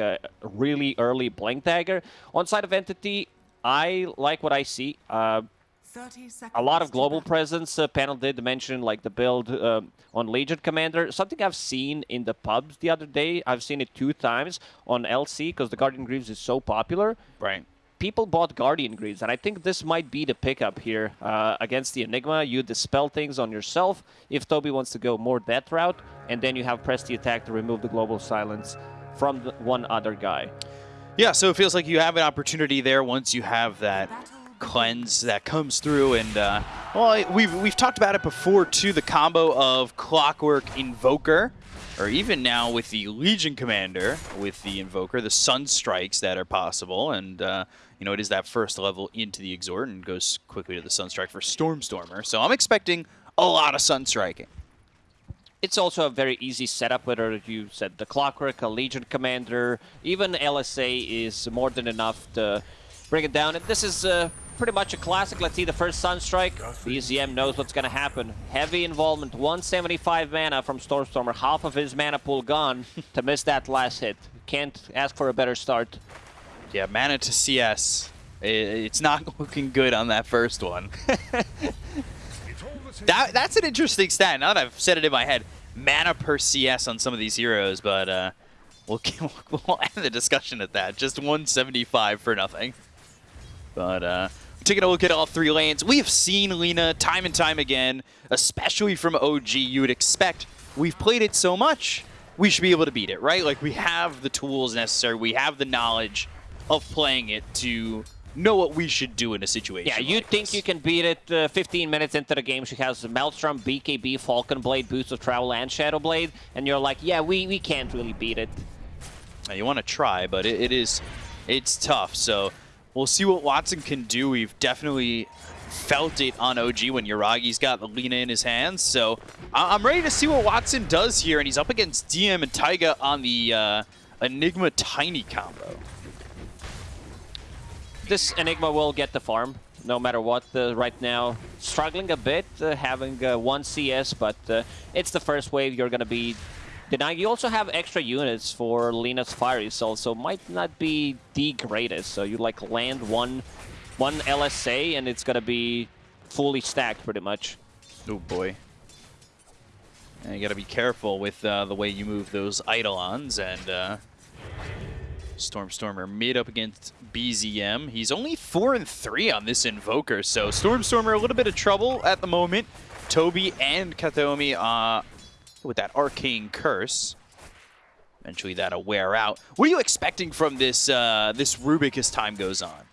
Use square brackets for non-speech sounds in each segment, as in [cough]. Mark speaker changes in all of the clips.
Speaker 1: a really early Blink Dagger. On side of Entity, I like what I see. Uh, a lot of global presence. Uh, panel did mention like the build um, on Legion Commander. Something I've seen in the pubs the other day. I've seen it two times on LC because the Guardian Greaves is so popular.
Speaker 2: Right.
Speaker 1: People bought Guardian Greaves, and I think this might be the pickup here uh, against the Enigma. You dispel things on yourself if Toby wants to go more that route, and then you have press the attack to remove the global silence from one other guy.
Speaker 2: Yeah, so it feels like you have an opportunity there once you have that cleanse that comes through. And, uh, well, we've, we've talked about it before, too, the combo of Clockwork Invoker, or even now with the Legion Commander, with the Invoker, the Sun Strikes that are possible. And, uh, you know, it is that first level into the Exort and goes quickly to the sun strike for Stormstormer. So I'm expecting a lot of Sun Striking.
Speaker 1: It's also a very easy setup, whether you said the Clockwork, a Legion Commander, even LSA is more than enough to bring it down. And this is uh, pretty much a classic. Let's see the first Sunstrike. BZM knows what's going to happen. Heavy involvement, 175 mana from Stormstormer, half of his mana pool gone [laughs] to miss that last hit. Can't ask for a better start.
Speaker 2: Yeah, mana to CS. It's not [laughs] looking good on that first one. [laughs] that, that's an interesting stat. Now that I've said it in my head, mana per CS on some of these heroes, but uh, we'll, [laughs] we'll end the discussion at that. Just 175 for nothing. But uh, taking a look at all three lanes, we have seen Lina time and time again, especially from OG. You would expect we've played it so much, we should be able to beat it, right? Like we have the tools necessary, we have the knowledge of playing it to know what we should do in a situation.
Speaker 1: Yeah, you
Speaker 2: like
Speaker 1: think
Speaker 2: this.
Speaker 1: you can beat it uh, 15 minutes into the game. She has Maelstrom, BKB, Falcon Blade, Boots of Travel, and Shadow Blade, and you're like, yeah, we, we can't really beat it.
Speaker 2: Now, you want to try, but it, it is, it's tough. So we'll see what Watson can do. We've definitely felt it on OG when Yuragi's got the Lina in his hands. So I I'm ready to see what Watson does here, and he's up against DM and Taiga on the uh, Enigma Tiny combo.
Speaker 1: This Enigma will get the farm, no matter what. Uh, right now, struggling a bit, uh, having uh, one CS, but uh, it's the first wave you're going to be denying. You also have extra units for Lina's Fiery Soul, so might not be the greatest. So you like land one, one LSA, and it's going to be fully stacked pretty much.
Speaker 2: Oh boy. And you got to be careful with uh, the way you move those Eidolons and Stormstormer mid up against BZM. He's only 4 and 3 on this Invoker, so Stormstormer a little bit of trouble at the moment. Toby and Kataomi uh, with that Arcane Curse. Eventually that'll wear out. What are you expecting from this uh, this Rubik as time goes on?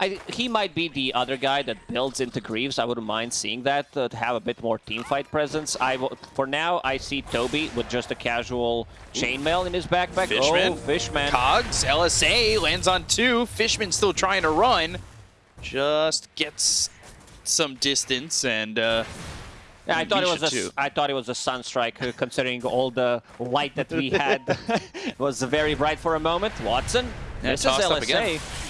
Speaker 1: I, he might be the other guy that builds into Greaves. I wouldn't mind seeing that uh, to have a bit more team fight presence. I for now, I see Toby with just a casual chainmail in his backpack.
Speaker 2: Fishman.
Speaker 1: Oh, Fishman.
Speaker 2: Cogs, LSA, lands on two. Fishman still trying to run. Just gets some distance and uh,
Speaker 1: Yeah, I thought it was a. I thought it was a sunstrike, uh, considering all the light that we had. it [laughs] was very bright for a moment. Watson,
Speaker 2: Yeah,
Speaker 1: this is LSA.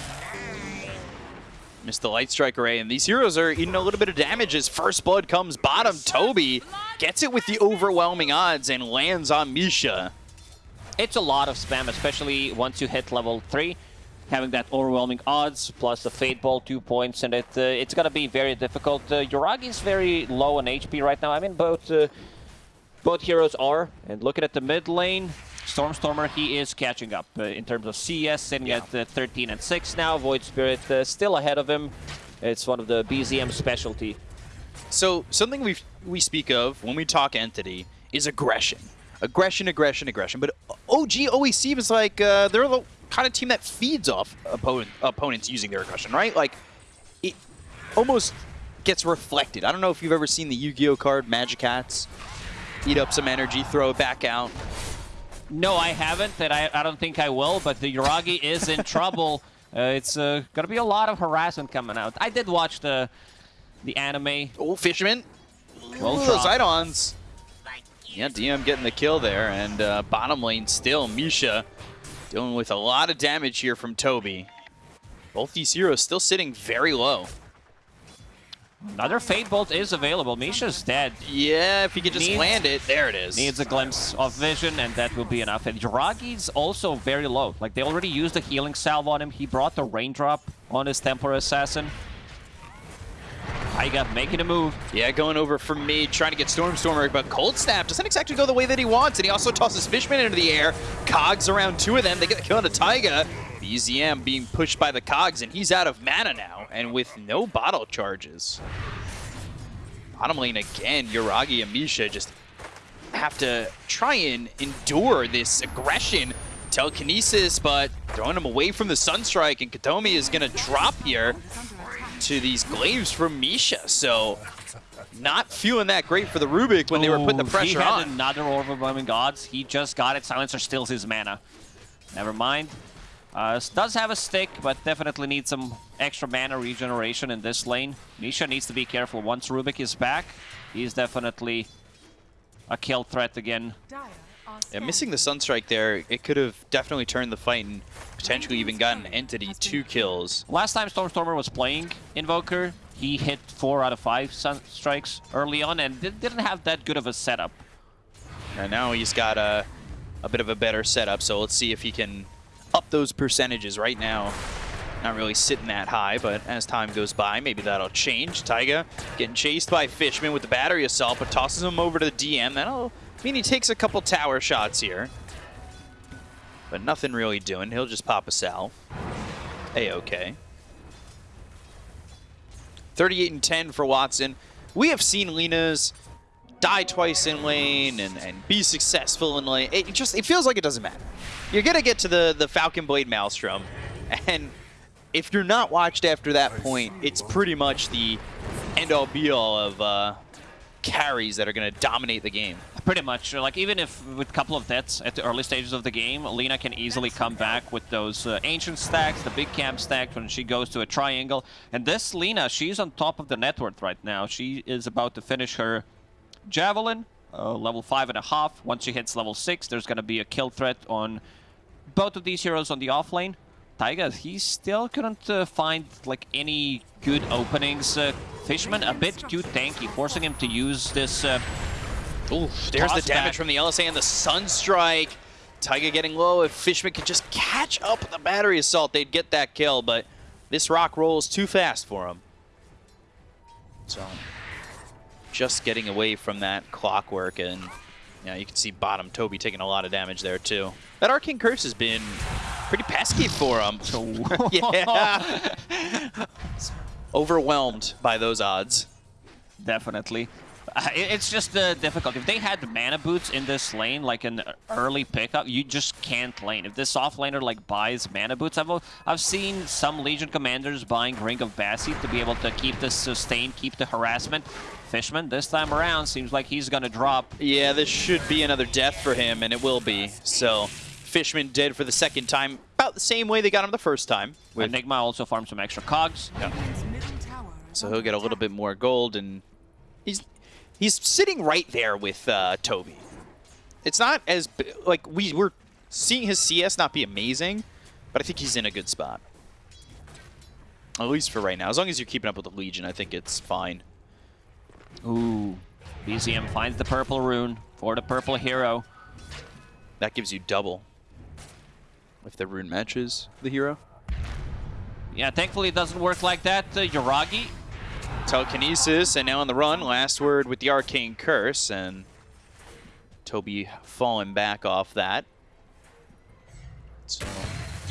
Speaker 2: Missed the light strike array, and these heroes are eating a little bit of damage as first blood comes bottom. Toby gets it with the overwhelming odds and lands on Misha.
Speaker 1: It's a lot of spam, especially once you hit level 3. Having that overwhelming odds, plus the Fade Bolt, two points, and it uh, it's gonna be very difficult. Uh, Yuragi's very low on HP right now. I mean, both uh, both heroes are. And looking at the mid lane, Stormstormer, he is catching up uh, in terms of CS, sitting
Speaker 2: Yeah.
Speaker 1: at uh, 13 and 6 now. Void Spirit uh, still ahead of him. It's one of the BZM specialty.
Speaker 2: So something we we speak of when we talk entity is aggression, aggression, aggression, aggression. But OG always seems like uh, they're the kind of team that feeds off opponent, opponents using their aggression, right? Like it almost gets reflected. I don't know if you've ever seen the Yu-Gi-Oh card Magic Hats. Eat up some energy, throw it back out.
Speaker 1: No, I haven't, That I, I don't think I will, but the Yuragi is in trouble. [laughs] Uh, it's uh, going to be a lot of harassment coming out. I did watch the the anime.
Speaker 2: Oh, Fisherman.
Speaker 1: Well
Speaker 2: Ooh,
Speaker 1: dropped.
Speaker 2: Zidons. Yeah, DM getting the kill there, and uh, bottom lane still, Misha dealing with a lot of damage here from Toby. Both these heroes still sitting very low.
Speaker 1: Another Fade Bolt is available. Misha's dead.
Speaker 2: Yeah, if he could just
Speaker 1: Needs-
Speaker 2: land it. There it is.
Speaker 1: Needs a glimpse of vision, and that will be enough. And Yuragi's also very low. Like, they already used the healing salve on him. He brought the Raindrop on his Templar Assassin. Taiga making a move.
Speaker 2: Yeah, going over for me, trying to get Stormstormer, but Cold Snap doesn't exactly go the way that he wants, and he also tosses Fishman into the air. Cogs around two of them, they get the kill on a Taiga. BZM being pushed by the Cogs, and he's out of mana now, and with no bottle charges. Bottom lane again, Yuragi and Misha just have to try and endure this aggression. Telekinesis, but throwing him away from the Sunstrike, and Kataomi is going to drop here to these glaives from Misha. So not feeling that great for the Rubik when they were putting the
Speaker 1: Ooh,
Speaker 2: pressure
Speaker 1: he had
Speaker 2: on.
Speaker 1: another Overwhelming Odds. He just got it. Silencer steals his mana. Never mind. Uh, does have a stick, but definitely needs some extra mana regeneration in this lane. Misha needs to be careful. Once Rubik is back, he's definitely a kill threat again.
Speaker 2: Yeah, missing the Sunstrike there, it could have definitely turned the fight and potentially even gotten Entity two kills.
Speaker 1: Last time Stormstormer was playing Invoker, he hit 4 out of 5 sun strikes early on and didn't have that good of a setup.
Speaker 2: And now he's got a, a bit of a better setup, so let's see if he can up those percentages right now. Not really sitting that high, but as time goes by, maybe that'll change. Taiga getting chased by Fishman with the battery assault, but tosses him over to the DM. That'll mean he takes a couple tower shots here. But nothing really doing. He'll just pop a salve. A-okay. 38 and 10 for Watson. We have seen Lina's die twice in lane and, and be successful in lane. It just it feels like it doesn't matter. You're gonna get to the the Falcon Blade Maelstrom, and if you're not watched after that point, it's pretty much the end all be all of uh, carries that are gonna dominate the game.
Speaker 1: Pretty much. Like, even if with a couple of deaths at the early stages of the game, Lina can easily come back with those uh, ancient stacks, the big camp stacks when she goes to a triangle. And this Lina, she's on top of the net worth right now. She is about to finish her Javelin, uh, level five and a half. Once she hits level six, there's going to be a kill threat on both of these heroes on the off lane. Taiga, he still couldn't uh, find like any good openings. Uh, Fishman a bit too tanky, forcing him to use this uh,
Speaker 2: Oof, there's the damage
Speaker 1: back.
Speaker 2: from the LSA and the Sunstrike. Taiga getting low. If Fishman could just catch up with the battery assault, they'd get that kill, but this rock rolls too fast for him. So, just getting away from that clockwork, and yeah, you can see bottom Toby taking a lot of damage there too. That Arcane Curse has been pretty pesky for him. [laughs] [laughs] yeah. Overwhelmed by those odds.
Speaker 1: Definitely. Uh, it's just uh, difficult. If they had mana boots in this lane, like an early pickup, you just can't lane. If this off laner like buys mana boots, I've I've seen some Legion commanders buying Ring of Bassi to be able to keep the sustain, keep the harassment. Fishman this time around seems like he's gonna drop.
Speaker 2: Yeah, this should be another death for him, and it will be. So, Fishman dead for the second time, about the same way they got him the first time. With,
Speaker 1: Enigma also farms some extra cogs.
Speaker 2: so he'll get a little bit more gold, and he's he's sitting right there with uh, Toby. It's not as like we were seeing his CS not be amazing, but I think he's in a good spot. At least for right now. As long as you're keeping up with the Legion, I think it's fine.
Speaker 1: Ooh. BZM finds the purple rune for the purple hero.
Speaker 2: That gives you double if the rune matches the hero.
Speaker 1: Yeah, thankfully it doesn't work like that. Uh, Yuragi
Speaker 2: Telekinesis, and now on the run. Last word with the Arcane Curse, and Toby falling back off that. So,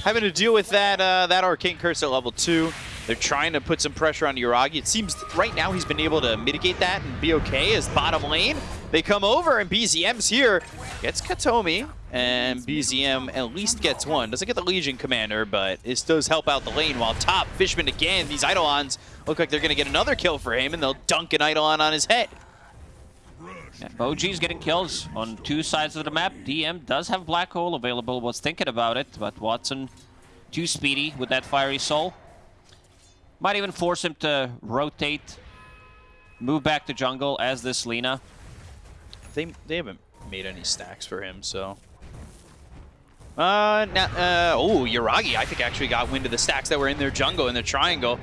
Speaker 2: having to deal with that uh, that Arcane Curse at level 2. They're trying to put some pressure on Yuragi. It seems right now he's been able to mitigate that and be okay as bottom lane. They come over, and BZM's here. Gets Kataomi, and BZM at least gets one. Doesn't get the Legion Commander, but this does help out the lane. While top, Fishman again, these Eidolons look like they're going to get another kill for him, and they'll dunk an Eidolon on his head.
Speaker 1: Yeah, OG's getting kills on two sides of the map. DM does have Black Hole available, was thinking about it, but Watson too speedy with that Fiery Soul. Might even force him to rotate, move back to jungle as this Lina.
Speaker 2: They, they haven't made any stacks for him, so... Uh, na- uh, oh, Yuragi, I think, actually got wind of the stacks that were in their jungle, in their triangle.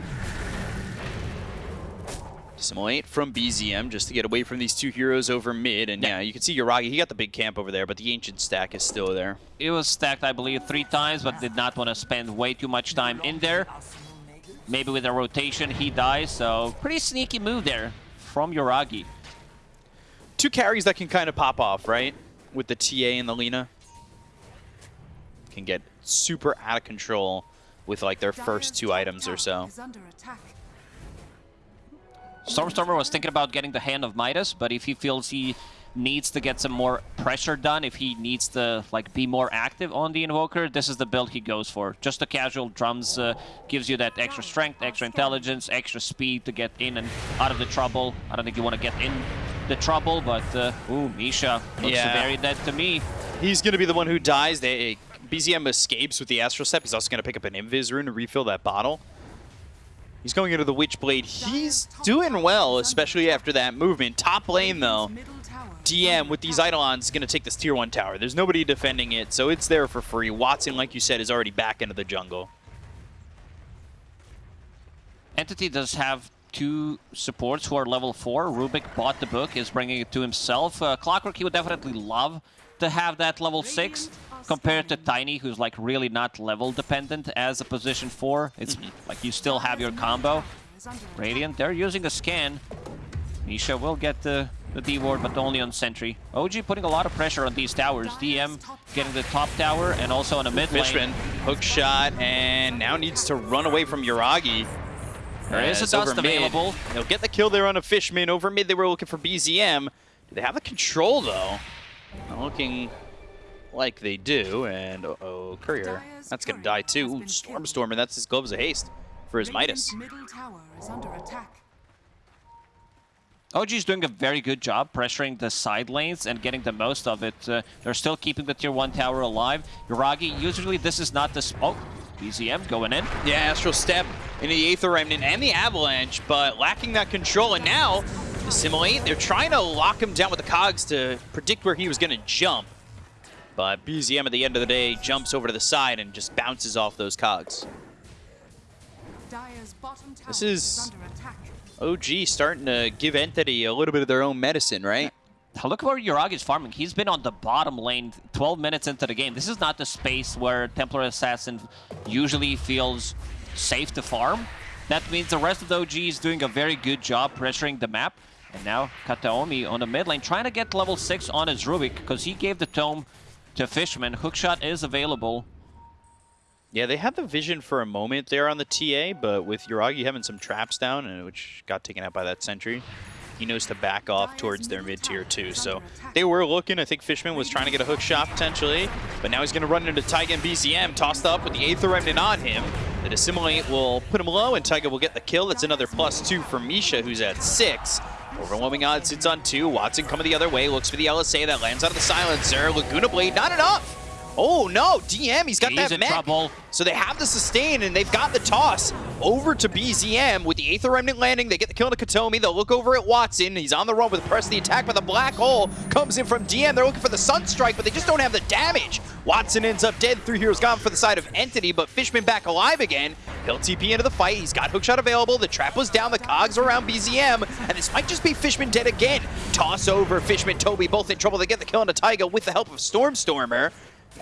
Speaker 2: Assimilate from BZM just to get away from these two heroes over mid. And yeah, you can see Yuragi, he got the big camp over there, but the Ancient stack is still there.
Speaker 1: It was stacked, I believe, three times, but did not want to spend way too much time in there. Maybe with a rotation, he dies, so pretty sneaky move there from Yuragi.
Speaker 2: Two carries that can kind of pop off, right? With the TA and the Lina. Can get super out of control with like their first two items or so.
Speaker 1: Stormstormer was thinking about getting the Hand of Midas, but if he feels he needs to get some more pressure done, if he needs to like be more active on the Invoker, this is the build he goes for. Just the casual drums uh, gives you that extra strength, extra intelligence, extra speed to get in and out of the trouble. I don't think you want to get in the trouble, but uh, ooh, Misha looks
Speaker 2: Yeah.
Speaker 1: very dead to me.
Speaker 2: He's going to be the one who dies. They, BZM escapes with the Astral Step. He's also going to pick up an Invis rune to refill that bottle. He's going into the Witchblade. He's doing well, especially after that movement. Top lane, though, DM with these Eidolons is going to take this tier 1 tower. There's nobody defending it, so it's there for free. Watson, like you said, is already back into the jungle.
Speaker 1: Entity does have two supports who are level 4. Rubik bought the book, is bringing it to himself. Uh, Clockwork, he would definitely love to have that level 6 compared to Tiny, who's like really not level dependent as a position 4. It's like you still have your combo. Radiant, they're using a scan. Misha will get the, the D-ward, but only on Sentry. OG putting a lot of pressure on these towers. DM getting the top tower and also on the mid lane.
Speaker 2: Fishman, hook shot, and now needs to run away from Yuragi.
Speaker 1: There is a
Speaker 2: As over
Speaker 1: dust
Speaker 2: mid,
Speaker 1: available.
Speaker 2: They'll get the kill there on a Fishman. Over mid, they were looking for BZM. Do they have the control, though? Not looking like they do. And, uh-oh, Courier. That's going to die, too. Ooh, Stormstormer, that's his Gloves of Haste for his Midas.
Speaker 3: Middle tower is under attack.
Speaker 1: OG's doing a very good job pressuring the side lanes and getting the most of it. Uh, they're still keeping the tier 1 tower alive. Yuragi, usually this is not the... Sp oh, BZM going in.
Speaker 2: Yeah, Astral Step into the Aether Remnant and the Avalanche, but lacking that control. And now, Assimilate, they're trying to lock him down with the cogs to predict where he was going to jump. But BZM at the end of the day jumps over to the side and just bounces off those cogs.
Speaker 3: Dire's bottom tower
Speaker 2: This is-
Speaker 3: under attack.
Speaker 2: OG starting to give Entity a little bit of their own medicine, right?
Speaker 1: Now Look where Yuragi's farming. He's been on the bottom lane 12 minutes into the game. This is not the space where Templar Assassin usually feels safe to farm. That means the rest of the OG is doing a very good job pressuring the map. And now Kataomi on the mid lane trying to get level 6 on his Rubik because he gave the tome to Fishman. Hookshot is available.
Speaker 2: Yeah, they had the vision for a moment there on the TA, but with Yuragi having some traps down, and which got taken out by that sentry, he knows to back off towards their mid tier too. So they were looking. I think Fishman was trying to get a hook shot potentially, but now he's going to run into Taiga and BZM, tossed up with the Aether Remnant on him. The Dissimilate will put him low, and Taiga will get the kill. That's another plus two for Misha, who's at six. Overwhelming odds sits on two. Watson coming the other way, looks for the LSA that lands out of the silencer. Laguna Blade, not enough. Oh no, DM, he's got
Speaker 1: He's
Speaker 2: that
Speaker 1: in
Speaker 2: mech.
Speaker 1: trouble.
Speaker 2: So they have the sustain, and they've got the toss over to BZM with the Aether Remnant landing. They get the kill to Kataomi. They'll look over at Watson. He's on the run with press the attack, but the black hole comes in from DM. They're looking for the Sunstrike, but they just don't have the damage. Watson ends up dead. Three heroes gone for the side of Entity, but Fishman back alive again. He'll TP into the fight. He's got hookshot available. The trap was down. The cogs are around BZM, and this might just be Fishman dead again. Toss over Fishman, Toby, both in trouble. They get the kill on Taiga with the help of Stormstormer.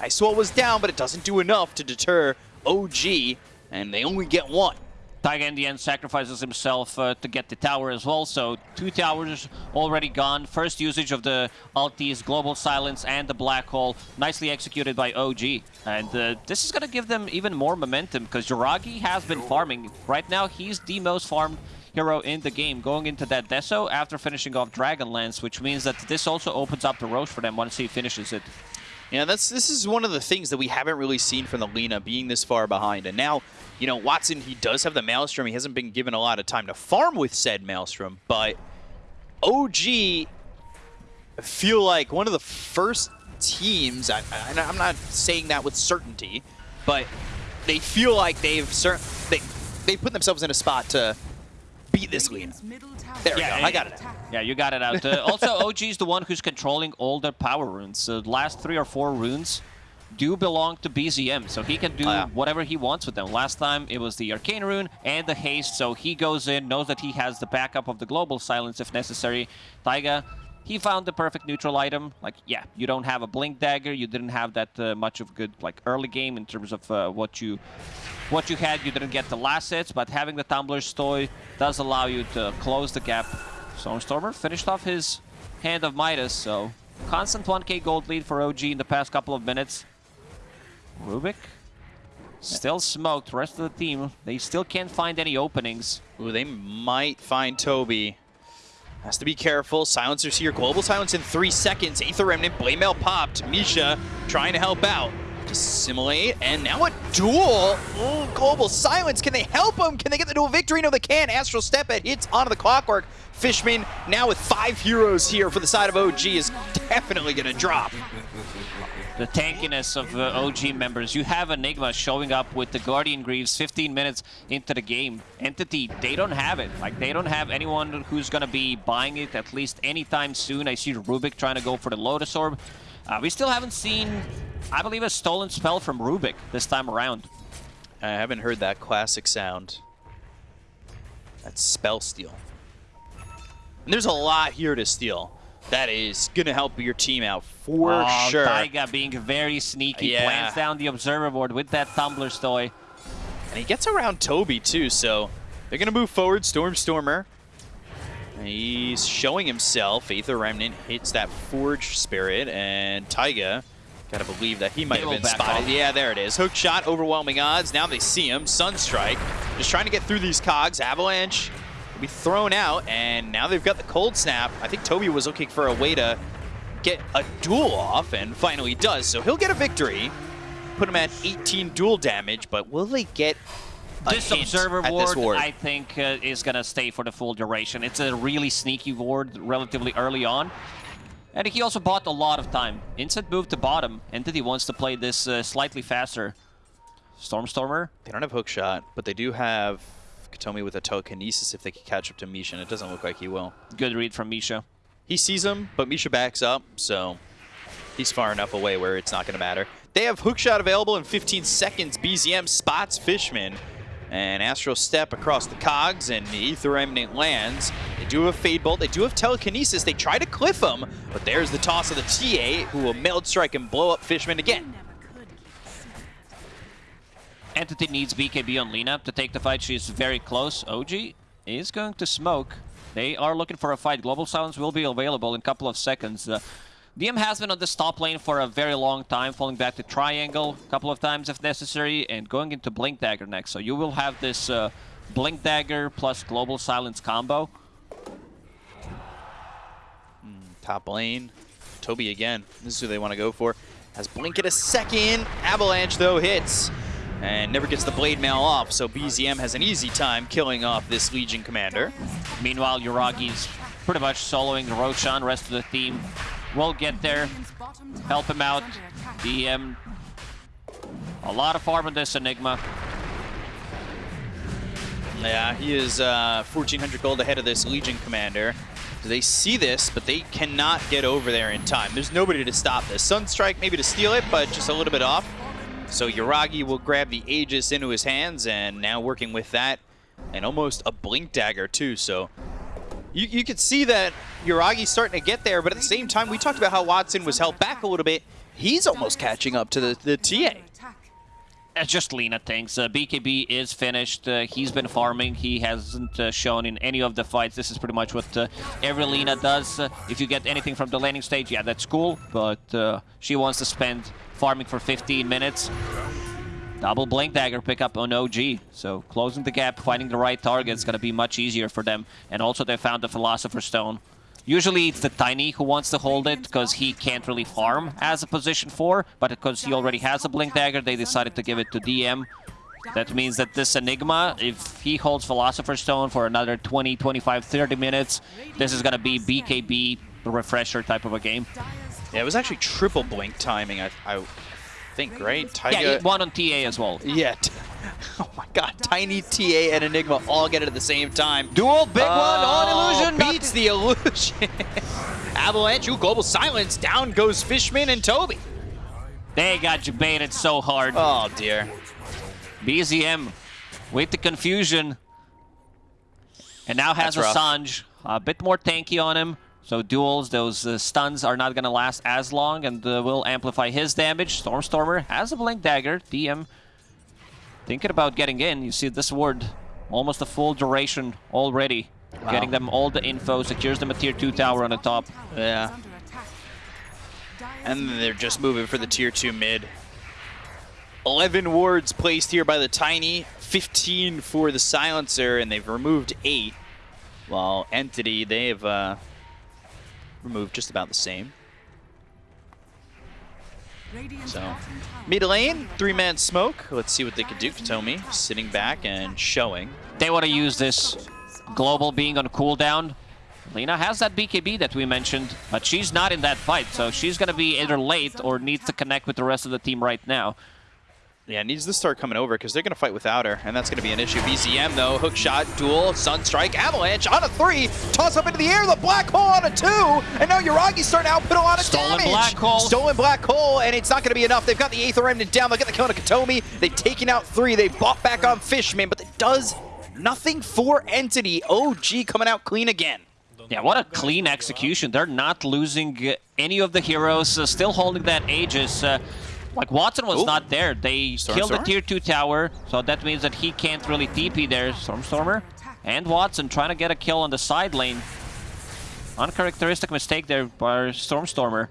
Speaker 2: Ice was down, but it doesn't do enough to deter OG, and they only get one.
Speaker 1: Taiga in the end sacrifices himself uh, to get the tower as well, so two towers already gone. First usage of the ultis, Global Silence, and the Black Hole, nicely executed by OG. And uh, this is going to give them even more momentum, because Yuragi has been farming. Right now, he's the most farmed hero in the game, going into that Deso after finishing off Dragonlance, which means that this also opens up the road for them once he finishes it.
Speaker 2: Yeah, that's this is one of the things that we haven't really seen from the Lina being this far behind. And now, you know, Watson, he does have the Maelstrom. He hasn't been given a lot of time to farm with said Maelstrom, but OG feel like one of the first teams, I, I'm not saying that with certainty, but they feel like they've cer- they they put themselves in a spot to beat this Lina.
Speaker 3: Radiant's middle tower
Speaker 2: There we
Speaker 1: Yeah,
Speaker 2: go.
Speaker 1: yeah,
Speaker 2: I got it.
Speaker 1: Yeah, you got it out. Uh, also, OG is the one who's controlling all the power runes. Uh, the last three or four runes do belong to BZM, so he can do
Speaker 2: Oh, yeah.
Speaker 1: whatever he wants with them. Last time it was the Arcane Rune and the Haste, so he goes in, knows that he has the backup of the Global Silence if necessary. Taiga, he found the perfect neutral item. Like, yeah, you don't have a Blink Dagger, you didn't have that uh, much of good like early game in terms of uh, what you what you had. You didn't get the last hits, but having the Tumbler's Toy does allow you to close the gap. Stormstormer finished off his Hand of Midas, so constant 1k gold lead for OG in the past couple of minutes. Rubik still smoked. Rest of the team, they still can't find any openings.
Speaker 2: Ooh, they might find Toby. Has to be careful. Silencers here. Global silence in three seconds. Aether Remnant, Blade Mail popped. Misha trying to help out. Dissimilate, and now a duel. Ooh, global silence. Can they help him? Can they get the duel victory? No, they can. Astral Step it hits onto the clockwork. Fishman now with five heroes here for the side of OG is definitely going to drop.
Speaker 1: The tankiness of uh, OG members. You have Enigma showing up with the Guardian Greaves 15 minutes into the game. Entity, they don't have it. Like, they don't have anyone who's going to be buying it at least anytime soon. I see Rubik trying to go for the Lotus Orb. Uh, we still haven't seen, I believe, a stolen spell from Rubik this time around.
Speaker 2: I haven't heard that classic sound. That's spell steal. And there's a lot here to steal. That is going to help your team out for
Speaker 1: oh,
Speaker 2: sure.
Speaker 1: Taiga being very sneaky,
Speaker 2: Yeah.
Speaker 1: plants down the Observer ward with that Tumbler's Toy.
Speaker 2: And he gets around Toby too, so they're going to move forward. Stormstormer. He's showing himself. Aether Remnant hits that Forge Spirit, and Taiga, gotta believe that he might have been spotted.
Speaker 1: off.
Speaker 2: Yeah, there it is. Hook shot, overwhelming odds. Now they see him. Sunstrike, just trying to get through these cogs. Avalanche be thrown out, and now they've got the Cold Snap. I think Toby was looking for a way to get a duel off, and finally does. So he'll get a victory. Put him at 18 duel damage, but will they get a
Speaker 1: This Observer ward,
Speaker 2: this ward?
Speaker 1: I think, uh, is going to stay for the full duration. It's a really sneaky ward relatively early on. And he also bought a lot of time. Instant move to bottom. Entity wants to play this uh, slightly faster. Stormstormer,
Speaker 2: They don't have hook shot, but they do have Kataomi with a telekinesis if they can catch up to Misha, and it doesn't look like he will.
Speaker 1: good read from Misha.
Speaker 2: He sees him, but Misha backs up, so he's far enough away where it's not going to matter. They have Hookshot available in 15 seconds. BZM spots Fishman, and Astral Step across the cogs, and the Aether Remnant lands. They do have a Fade Bolt, they do have telekinesis. They try to cliff him, but there's the toss of the TA, who will meld strike and blow up Fishman again.
Speaker 1: Entity needs BKB on Lina to take the fight. She is very close. OG is going to smoke. They are looking for a fight. Global Silence will be available in a couple of seconds. Uh, DM has been on this top lane for a very long time, falling back to Triangle a couple of times if necessary, and going into Blink Dagger next. So you will have this uh, Blink Dagger plus Global Silence combo.
Speaker 2: Top lane, Toby again. This is who they want to go for. Has Blink at a second. Avalanche, though, hits. And never gets the Blade Mail off, so BZM has an easy time killing off this Legion commander.
Speaker 1: Meanwhile, Yuragi's pretty much soloing Roshan. Rest of the team will get there. Help him out. DM. A lot of farm on this Enigma.
Speaker 2: Yeah, he is uh, 1,400 gold ahead of this Legion commander. They see this, but they cannot get over there in time. There's nobody to stop this. Sunstrike maybe to steal it, but just a little bit off. So Yuragi will grab the Aegis into his hands, and now working with that, and almost a Blink Dagger too, so... You, you could see that Yuragi's starting to get there, but at the same time, we talked about how Watson was held back a little bit. He's almost catching up to the, the TA.
Speaker 1: Just Lina things. Uh, BKB is finished. Uh, he's been farming. He hasn't uh, shown in any of the fights. This is pretty much what uh, every Lina does. Uh, if you get anything from the landing stage, yeah, that's cool. But uh, she wants to spend farming for 15 minutes. Double Blink Dagger pickup on OG. So closing the gap, finding the right target is going to be much easier for them. And also they found the Philosopher's Stone. Usually it's the Tiny who wants to hold it because he can't really farm as a position 4, but because he already has a Blink Dagger, they decided to give it to DM. That means that this Enigma, if he holds Philosopher's Stone for another 20, 25, 30 minutes, this is going to be BKB refresher type of a game.
Speaker 2: Yeah, it was actually triple Blink timing, I, I think, right? Taiga...
Speaker 1: Yeah, one on TA as well.
Speaker 2: Yeah. [laughs] Oh my god, Tiny TA and Enigma all get it at the same time.
Speaker 1: Duel, big one on
Speaker 2: Oh,
Speaker 1: Illusion.
Speaker 2: Beats the illusion. [laughs] Avalanche, ooh, Global Silence. Down goes Fishman and Toby.
Speaker 1: They got you baited so hard.
Speaker 2: Oh, dear.
Speaker 1: BZM with the confusion. And now has. Assange. A bit more tanky on him. So duels, those uh, stuns are not going to last as long and uh, will amplify his damage. Stormstormer has a Blink Dagger. DM thinking about getting in. You see this ward, almost a full duration already. Getting them all the info, secures them a tier 2 tower on the top.
Speaker 2: Yeah. And they're just moving for the tier 2 mid. 11 wards placed here by the Tiny, 15 for the Silencer, and they've removed 8. While Entity, they've uh, removed just about the same. So, mid lane, three-man smoke. Let's see what they can do. Kataomi sitting back and showing.
Speaker 1: They want to use this global being on cooldown. Lina has that BKB that we mentioned, but she's not in that fight, so she's going to be either late or needs to connect with the rest of the team right now.
Speaker 2: Yeah, needs to start coming over because they're going to fight without her, and that's going to be an issue. BZM, though, hook shot, duel, Sunstrike, Avalanche on a three, toss up into the air, the Black Hole on a two, and now Yuragi's starting to output a lot of
Speaker 1: Stolen
Speaker 2: damage.
Speaker 1: Black Hole.
Speaker 2: Stolen Black Hole, and it's not going to be enough. They've got the Aether Remnant down, they've got the kill on Kataomi, they've taken out three, they bought back on Fishman, but it does nothing for Entity. OG coming out clean again.
Speaker 1: Yeah, what a clean execution. They're not losing any of the heroes, uh, still holding that Aegis. Uh, like, Watson was
Speaker 2: Ooh.
Speaker 1: not there. They killed the tier 2 tower, so that means that he can't really TP there. Stormstormer and Watson trying to get a kill on the side lane. Uncharacteristic mistake there by Stormstormer.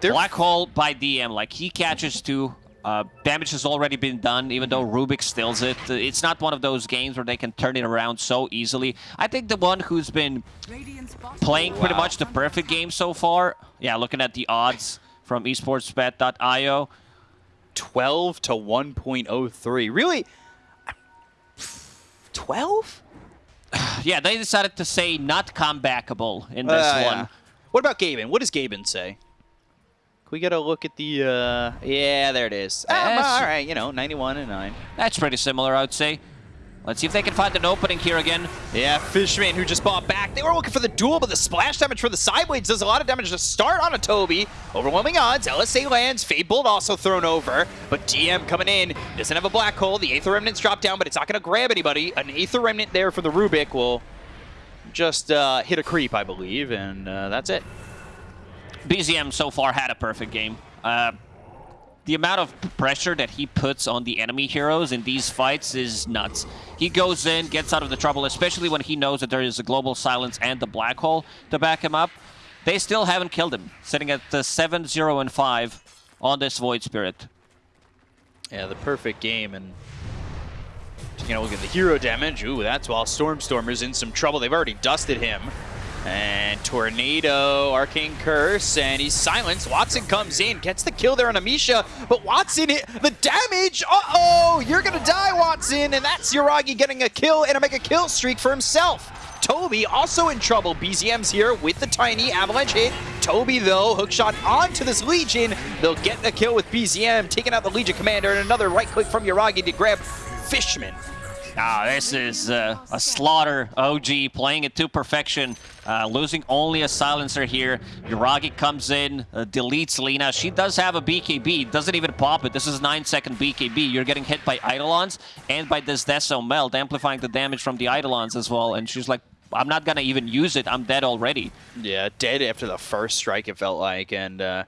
Speaker 2: They're-
Speaker 1: Black hole by DM, like he catches two. Uh, damage has already been done, even though Rubik steals it. It's not one of those games where they can turn it around so easily. I think the one who's been playing pretty much the perfect game so far, yeah, looking at the odds from esportsbet.io,
Speaker 2: 12 to 1.03. Really? 12? [sighs]
Speaker 1: yeah, they decided to say not comebackable in this
Speaker 2: Uh,
Speaker 1: one.
Speaker 2: yeah. What about Gaben? What does Gaben say? Can we get a look at the, uh, yeah, there it is. Um, all right, you know, 91 and 9.
Speaker 1: That's pretty similar, I would say. Let's see if they can find an opening here again.
Speaker 2: Yeah, Fishman, who just bought back. They were looking for the duel, but the splash damage for the sideways does a lot of damage to start on a Toby. Overwhelming odds. LSA lands. Fade Bolt also thrown over. But DM coming in. Doesn't have a black hole. The Aether Remnant's dropped down, but it's not going to grab anybody. An Aether Remnant there for the Rubik will just uh, hit a creep, I believe, and uh, that's it.
Speaker 1: BZM so far had a perfect game. Uh, the amount of pressure that he puts on the enemy heroes in these fights is nuts. He goes in, gets out of the trouble, especially when he knows that there is a global silence and the black hole to back him up. They still haven't killed him, sitting at the 7, 0, and 5 on this Void Spirit.
Speaker 2: Yeah, the perfect game, and you know, look at the hero damage. Ooh, that's while Stormstormer's in some trouble. They've already dusted him. And Tornado, Arcane Curse, and he's silenced. Watson comes in, gets the kill there on Amisha, but Watson, the damage, uh-oh, you're gonna die, Watson, and that's Yuragi getting a kill and a mega kill streak for himself. Toby also in trouble. BZM's here with the tiny avalanche hit. Toby, though, hookshot onto this Legion. They'll get the kill with BZM, taking out the Legion commander, and another right click from Yuragi to grab Fishman.
Speaker 1: Ah, this is uh, a slaughter. OG playing it to perfection, uh, losing only a silencer here. Yuragi comes in, uh, deletes Lina. She does have a BKB, doesn't even pop it. This is 9 second BKB. You're getting hit by Eidolons and by this Deso Meld, amplifying the damage from the Eidolons as well. And she's like, I'm not gonna even use it. I'm dead already.
Speaker 2: Yeah, dead after the first strike, it felt like, and uh,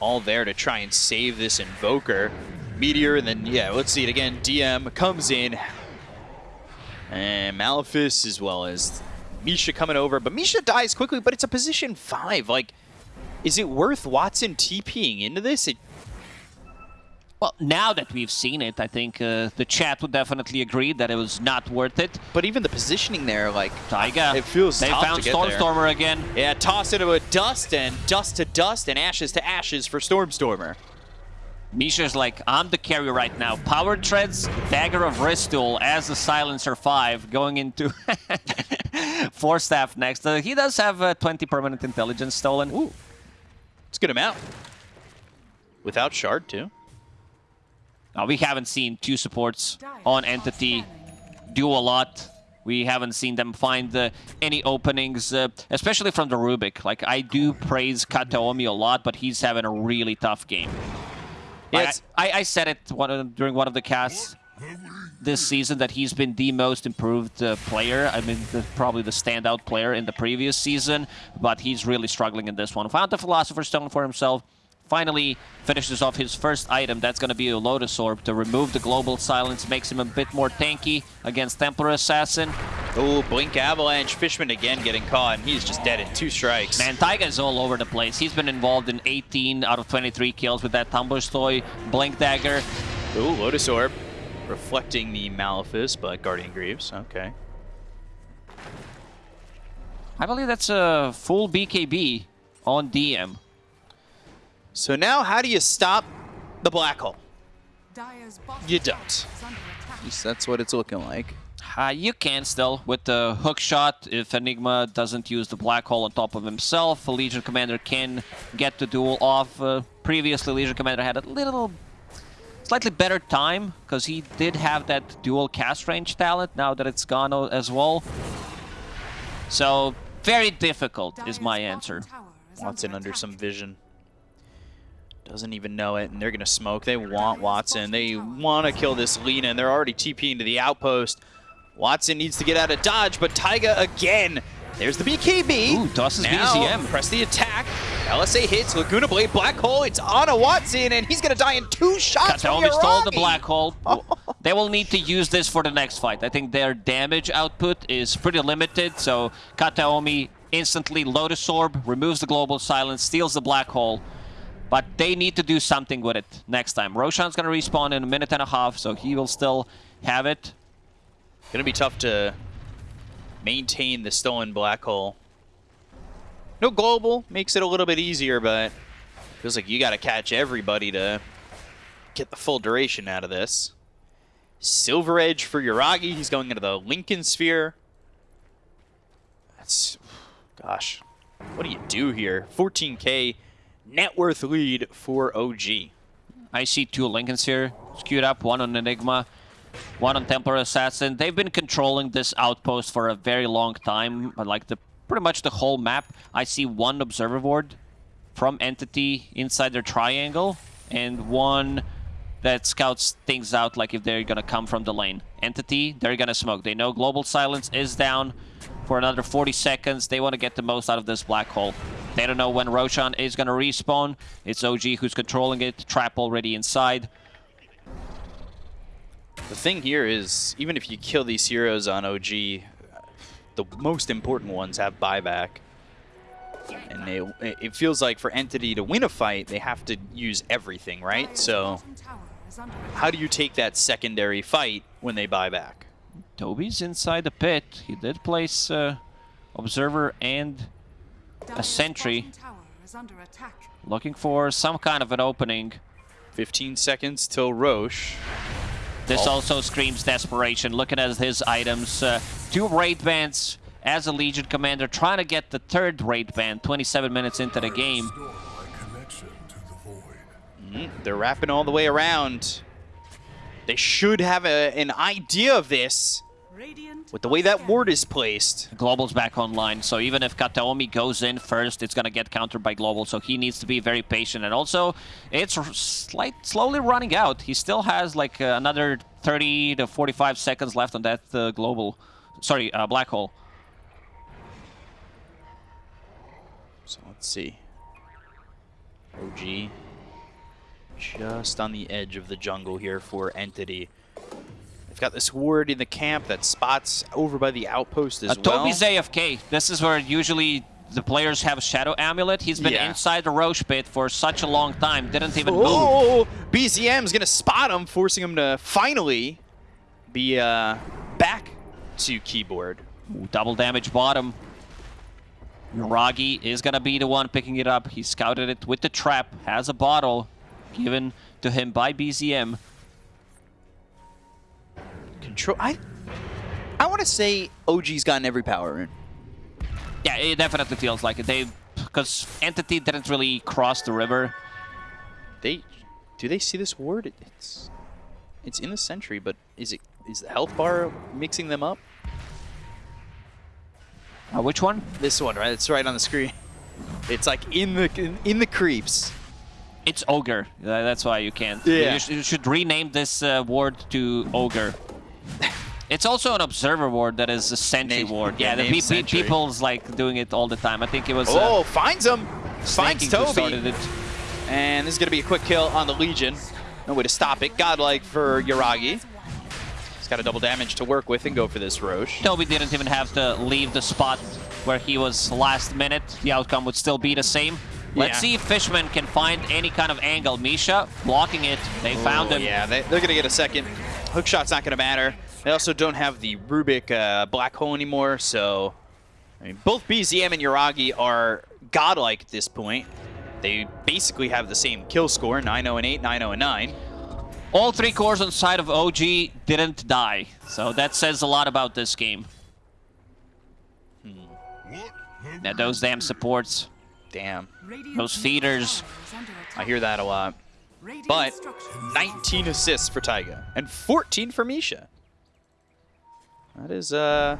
Speaker 2: all there to try and save this Invoker. Meteor, and then, yeah, let's see it again. DM comes in, and Malefice as well as Misha coming over, but Misha dies quickly, but it's a position 5. Like, is it worth Watson TPing into this? It,
Speaker 1: Well, now that we've seen it, I think uh, the chat would definitely agree that it was not worth it.
Speaker 2: but even the positioning there, like,
Speaker 1: Taiga,
Speaker 2: It feels
Speaker 1: they found
Speaker 2: to get there.
Speaker 1: Stormstormer again.
Speaker 2: yeah, toss into a dust, and dust to dust, and ashes to ashes for Stormstormer.
Speaker 1: Misha's like, I'm the carry right now. Power Treads, Dagger of Ristul as a Silencer 5 going into [laughs] Force Staff next. Uh, he does have uh, 20 permanent intelligence stolen.
Speaker 2: Ooh. Let's get him out. Without Shard, too.
Speaker 1: Now, we haven't seen two supports on Entity do a lot. We haven't seen them find uh, any openings, uh, especially from the Rubik. Like, I do praise Kataomi a lot, but he's having a really tough game. Like. I, I said it one of, during one of the casts this season that he's been the most improved uh, player. I mean, the, probably the standout player in the previous season, but he's really struggling in this one. Found the Philosopher's Stone for himself. Finally finishes off his first item. That's going to be a Lotus Orb to remove the Global Silence. Makes him a bit more tanky against Templar Assassin.
Speaker 2: Oh, Blink Avalanche. Fishman again getting caught, and he's just dead in two strikes.
Speaker 1: Man, Taiga is all over the place. He's been involved in 18 out of 23 kills with that Tumbler Blink Dagger.
Speaker 2: Ooh, Lotus Orb. Reflecting the Malefice, but Guardian Greaves. Okay.
Speaker 1: I believe that's a full BKB on DM.
Speaker 2: So now, how do you stop the Black Hole? You don't.
Speaker 3: is under attack.
Speaker 2: At least that's what it's looking like.
Speaker 1: Uh, you can still with the hook shot if Enigma doesn't use the black hole on top of himself. Legion Commander can get the duel off. Uh, previously, Legion Commander had a little, slightly better time because he did have that duel cast range talent. Now that it's gone as well, so very difficult is my answer.
Speaker 2: Watson under some vision. Doesn't even know it, and they're going to smoke. They want Watson. They want to kill this Lina, and they're already TPing to the outpost. Watson needs to get out of dodge, but Taiga again. There's the BKB.
Speaker 1: Ooh, tosses
Speaker 2: now,
Speaker 1: BZM.
Speaker 2: Press the attack. LSA hits. Laguna Blade, Black Hole. It's on a Watson, and he's going to die in two shots
Speaker 1: Kataomi stole the black hole. [laughs] Oh. they will need to use this for the next fight. I think their damage output is pretty limited, so Kataomi instantly Lotus Orb, removes the global silence, steals the black hole. But they need to do something with it next time. Roshan's gonna respawn in a minute and a half, so he will still have it.
Speaker 2: Going to be tough to maintain the stolen black hole. No global makes it a little bit easier, but feels like you got to catch everybody to get the full duration out of this. Silver Edge for Yuragi. He's going into the Linken Sphere. That's, gosh, what do you do here? 14k net worth lead for OG.
Speaker 1: I see two Linkens here, skewed up, one on Enigma, one on Templar Assassin. They've been controlling this outpost for a very long time, like the pretty much the whole map. I see one Observer Ward from Entity inside their triangle, and one that scouts things out, like if they're gonna come from the lane. Entity, they're gonna smoke. They know Global Silence is down for another 40 seconds. They want to get the most out of this black hole. They don't know when Roshan is gonna respawn. It's OG who's controlling it. Trap already inside.
Speaker 2: The thing here is, even if you kill these heroes on OG, the most important ones have buyback. And they, it feels like for Entity to win a fight, they have to use everything, right? So
Speaker 3: bottom tower is under
Speaker 2: how do you take that secondary fight when they buy back?
Speaker 1: Toby's inside the pit. He did place uh, Observer and
Speaker 3: a
Speaker 1: sentry.
Speaker 3: bottom tower is under attack.
Speaker 1: looking for some kind of an opening.
Speaker 2: 15 seconds till Rosh.
Speaker 1: This
Speaker 2: Oh.
Speaker 1: also screams desperation. Looking at his items, uh, two raid bands as a Legion commander, trying to get the third raid band 27 minutes into the game.
Speaker 4: Restore my connection to the void.
Speaker 2: Mm, they're wrapping all the way around. They should have a, an idea of this with the way that ward is placed.
Speaker 1: Global's back online, so even if Kataomi goes in first, it's gonna get countered by Global, so he needs to be very patient. And also, it's slight, slowly running out. He still has like uh, another 30 to 45 seconds left on that uh, Global, sorry, uh, Black Hole.
Speaker 2: So let's see. OG just on the edge of the jungle here for Entity. They've got this ward in the camp that spots over by the outpost as
Speaker 1: Uh,
Speaker 2: well.
Speaker 1: Toby's AFK. This is where usually the players have a Shadow Amulet. He's been
Speaker 2: Yeah.
Speaker 1: inside the Rosh pit for such a long time, didn't even move.
Speaker 2: Oh, BZM's gonna spot him, forcing him to finally be uh, back to keyboard.
Speaker 1: Ooh, double damage bottom. Yuragi is gonna be the one picking it up. He scouted it with the trap, has a bottle given to him by BZM.
Speaker 2: Control. I. I want to say OG's gotten every power in.
Speaker 1: Yeah, it definitely feels like it. They, because Entity didn't really cross the river.
Speaker 2: They, do they see this ward? It's, it's in the sentry, but is it is the health bar mixing them up?
Speaker 1: Uh, which one?
Speaker 2: This one, right? It's right on the screen. It's like in the in, in the creeps.
Speaker 1: It's Ogre. That's why you can't.
Speaker 2: Yeah.
Speaker 1: You, sh- you should rename this uh, ward to Ogre. It's also an observer ward that is a sentry ward.
Speaker 2: yeah,
Speaker 1: Yeah, the pe- people's like doing it all the time. I think it was uh,
Speaker 2: Oh, finds him. Finds Toby. And this is going to be a quick kill on the Legion. No way to stop it. Godlike for Yuragi. He's got a double damage to work with and go for this Rosh.
Speaker 1: Toby didn't even have to leave the spot where he was last minute. The outcome would still be the same. Let's
Speaker 2: Yeah.
Speaker 1: see if Fishman can find any kind of angle. Misha blocking it. They found him.
Speaker 2: Yeah, they, they're going to get a second. Hook shot's not going to matter. They also don't have the Rubik uh, black hole anymore, so... I mean, both BZM and Yuragi are godlike at this point. They basically have the same kill score, 9-0 and 8, 9-0 and 9.
Speaker 1: All three cores on the side of OG didn't die. So that says a lot about this game. Now those damn supports,
Speaker 2: Damn,
Speaker 1: those feeders.
Speaker 3: Tower is under
Speaker 2: I hear that a lot.
Speaker 3: Radiant
Speaker 2: But 19 assists for Taiga and 14 for Misha. That is uh,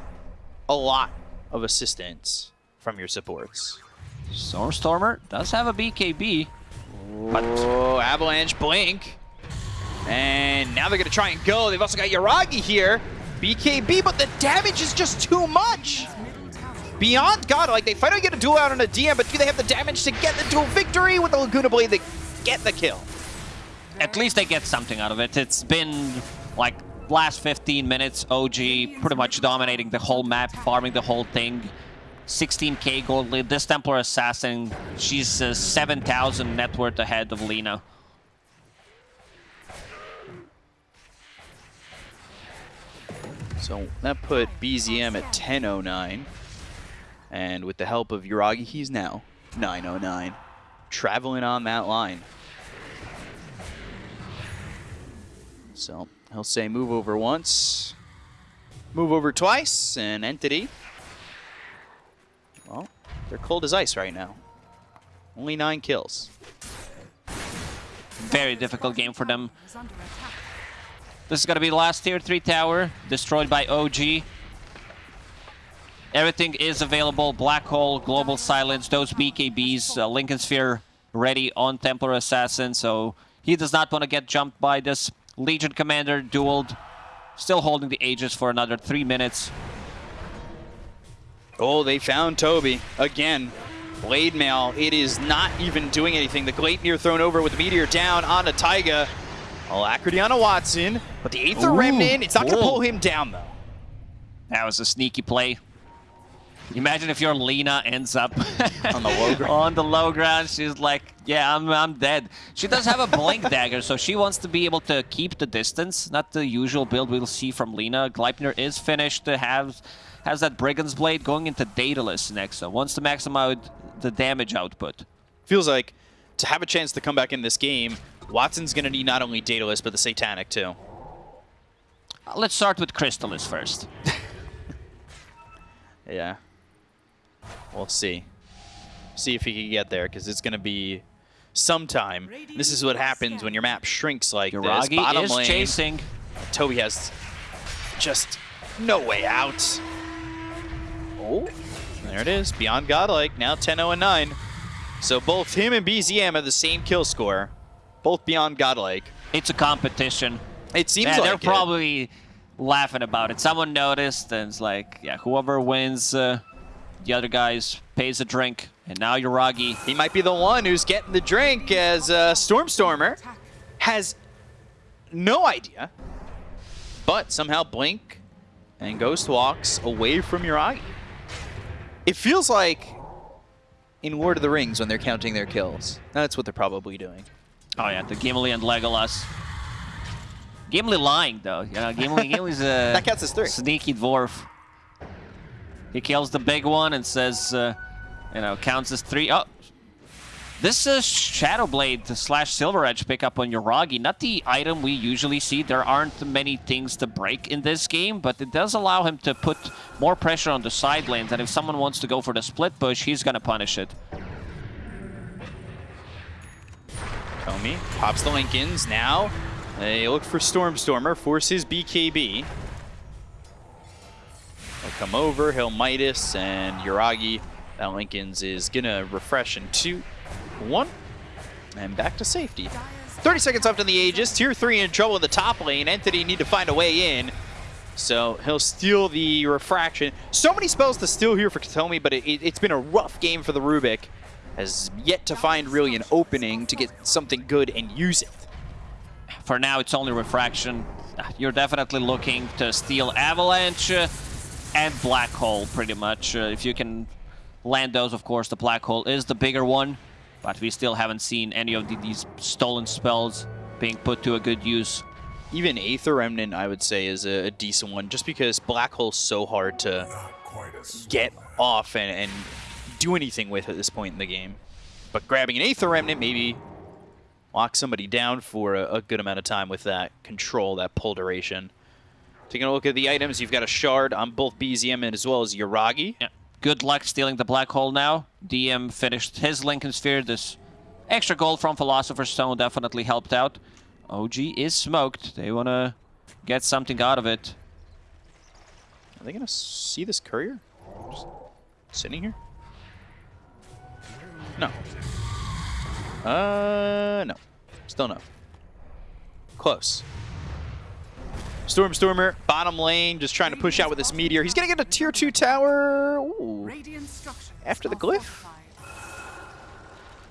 Speaker 2: a lot of assistance from your supports.
Speaker 1: Stormstormer does have a BKB. But
Speaker 2: Oh, Avalanche Blink. And now they're going to try and go. They've also got Yuragi here. BKB, but the damage is just too much. Beyond God, like they finally get a duel out on a DM, but do they have the damage to get the dual victory with the Laguna Blade? They get the kill.
Speaker 1: At least they get something out of it. It's been like last 15 minutes, OG pretty much dominating the whole map, farming the whole thing. 16k gold lead. This Templar Assassin, she's uh, 7,000 net worth ahead of Lina.
Speaker 2: So that put BZM at 1009. And with the help of Yuragi, he's now 909. Traveling on that line. So he'll say move over once, move over twice, and Entity. Well, they're cold as ice right now. Only nine kills.
Speaker 1: Very difficult game for them. This is going to be the last tier 3 tower, destroyed by OG. Everything is available. Black Hole, Global Silence, those BKBs, uh, Linken Sphere ready on Templar Assassin, so he does not want to get jumped by this. Legion Commander dueled, still holding the Aegis for another three minutes.
Speaker 2: Oh, they found Toby again. Blade Mail, it is not even doing anything. The Gleipnir thrown over with the Meteor down on onto Taiga. Alacrity on a Watson, but the Aether
Speaker 1: Ooh,
Speaker 2: Remnant, it's not going to pull him down though.
Speaker 1: That was a sneaky play. Imagine if your Lina ends up
Speaker 2: On the low ground. [laughs]
Speaker 1: on the low ground. She's like, yeah, I'm, I'm dead. She does have a blink [laughs] dagger, so she wants to be able to keep the distance. Not the usual build we'll see from Lina. Gleipnir is finished to have has that Brigand's Blade going into Daedalus next, so wants to maximize the damage output.
Speaker 2: Feels like to have a chance to come back in this game, Watson's going to need not only Daedalus, but the Satanic too.
Speaker 1: Uh, Let's start with Crystalys first. [laughs]
Speaker 2: Yeah. We'll see. See if he can get there, because it's going to be sometime. This is what happens when your map shrinks like this. Bottom
Speaker 1: is
Speaker 2: lane,
Speaker 1: chasing.
Speaker 2: Toby has just no way out. Oh, there it is. Beyond Godlike, now 10-0 and 9. So both him and BZM have the same kill score. Both Beyond Godlike.
Speaker 1: It's a competition.
Speaker 2: It seems
Speaker 1: yeah,
Speaker 2: like
Speaker 1: they're
Speaker 2: it.
Speaker 1: probably laughing about it. Someone noticed, and it's like, yeah, whoever wins, uh, the other guys pays a drink. And now Yuragi.
Speaker 2: He might be the one who's getting the drink as uh, Stormstormer has no idea, but somehow Blink and Ghost walks away from Yuragi. It feels like in Lord of the Rings when they're counting their kills. That's what they're probably doing.
Speaker 1: Oh yeah, the Gimli and Legolas. Gimli lying though. You know, Gimli, Gimli's a [laughs]
Speaker 2: That counts as three.
Speaker 1: sneaky dwarf. He kills the big one and says, uh, you know, counts as three. Oh, this is Shadowblade slash Silver Edge pickup on Yuragi. Not the item we usually see. There aren't many things to break in this game, but it does allow him to put more pressure on the side lanes. And if someone wants to go for the split push, he's gonna punish it.
Speaker 2: Comey pops the Linkens. Now they look for Stormstormer, forces BKB. Come over. He'll Midas and Yuragi. That Linken's is going to refresh in two, one, and back to safety. 30 seconds left in the Aegis. Tier 3 in trouble in the top lane. Entity need to find a way in. So he'll steal the Refraction. So many spells to steal here for Kataomi, but it, it, has been a rough game for the Rubik. Has yet to find really an opening to get something good and use it.
Speaker 1: For now, it's only Refraction. You're definitely looking to steal Avalanche and Black Hole, pretty much. Uh, if you can land those, of course, the Black Hole is the bigger one. But we still haven't seen any of the, these stolen spells being put to a good use.
Speaker 2: Even Aether Remnant, I would say, is a, a decent one, just because Black Hole's so hard to get off and, and do anything with at this point in the game. But grabbing an Aether Remnant maybe lock somebody down for a, a, good amount of time with that control, that pull duration. Taking a look at the items, you've got a shard on both BZM and as well as Yuragi.
Speaker 1: Yeah. Good luck stealing the black hole now. DM finished his Linken Sphere. This extra gold from Philosopher's Stone definitely helped out. OG is smoked. They want to get something out of it.
Speaker 2: Are they going to see this courier? Just sitting here? No. Uh, no. Still no. Close. Stormstormer, bottom lane, just trying to push out with this meteor. He's gonna get a tier two tower. Ooh. After the glyph.